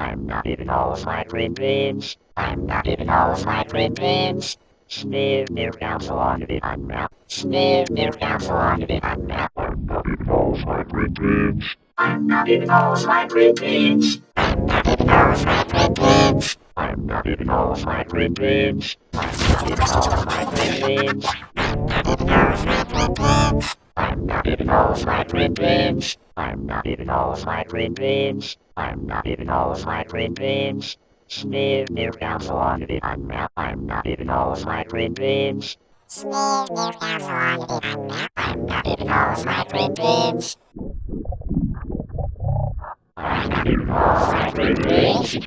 I'm not even all of my green beans. I'm not even all of my green beans. Sneer near council on the I'm not. Sneer near council on the I'm not. I'm not even all of my green beans. I'm not even all of my green beans. I'm not even all of my green beans. I'm not even all of my green beans. I'm not even all of my green beans. I'm not even all of my green beans. I'm not even all of my green beans. I'm not even all my green beans. I'm not even all my green beans. Sneer near Alphalonity. I'm not. I'm not even all my green beans. Sneer near Alphalonity. I'm not. I'm not eating all fried green beans. I'm not even all my green beans.